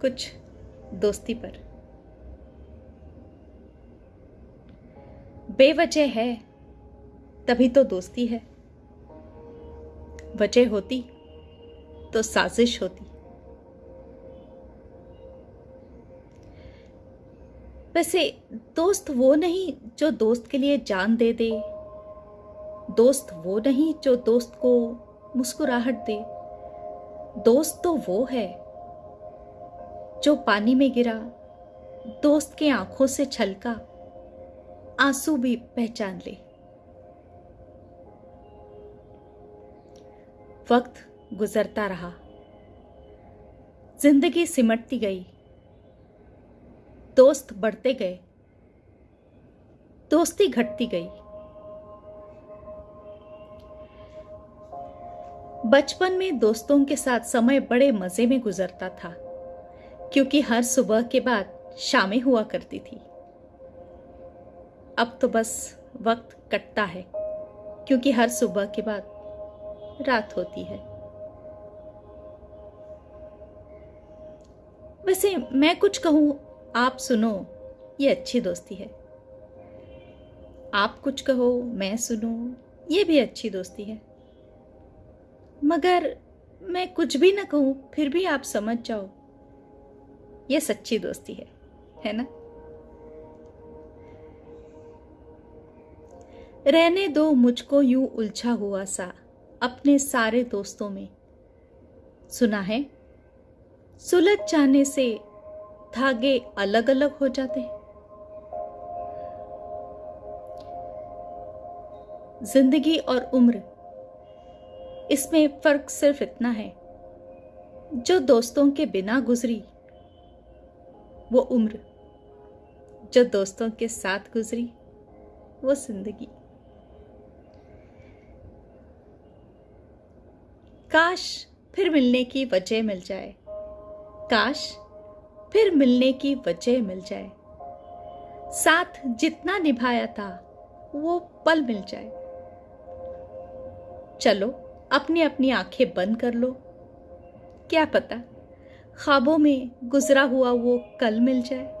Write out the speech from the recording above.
कुछ दोस्ती पर। बेवजह है, तभी तो दोस्ती है। वजह होती तो साजिश होती। वैसे दोस्त वो नहीं जो दोस्त के लिए जान दे दे, दोस्त वो नहीं जो दोस्त को मुस्कुराहट दे। दोस्त तो वो है जो पानी में गिरा, दोस्त के आँखों से छलका, आँसू भी पहचान ले। वक्त गुजरता रहा। ज़िंदगी सिमटती गई। दोस्त बढ़ते गए। दोस्ती घटती गई। बचपन में दोस्तों के साथ समय बड़े मज़े में गुजरता था। क्योंकि हर सुबह के बाद शामें हुआ करती थी। अब तो बस वक्त कटता है, क्योंकि हर सुबह के बाद रात होती है। वैसे मैं कुछ कहूँ, आप सुनो, ये अच्छी दोस्ती है। आप कुछ कहो, मैं सुनो, ये भी अच्छी दोस्ती है। मगर मैं कुछ भी ना कहूँ, फिर भी आप समझ जाओ ये सच्ची दोस्ती है है ना? रहने दो मुझको यूँ उलझा हुआ सा, अपने सारे दोस्तों में। सुना है? सुलझ जाने से धागे अलग अलग हो जाते हैं। ज़िंदगी और उम्र, इसमें फ़र्क सिर्फ़ इतना है, जो दोस्तों के बिना गुजरी वो उम्र जो दोस्तों के साथ गुजरी, वो ज़िंदगी। काश फिर मिलने की वजह मिल जाए। काश फिर मिलने की वजह मिल जाए। साथ जितना निभाया था, वो पल मिल जाए। चलो अपनी अपनी आँखें बंद कर लो। क्या पता ख्वाबों में गुजरा हुआ वो कल मिल जाए।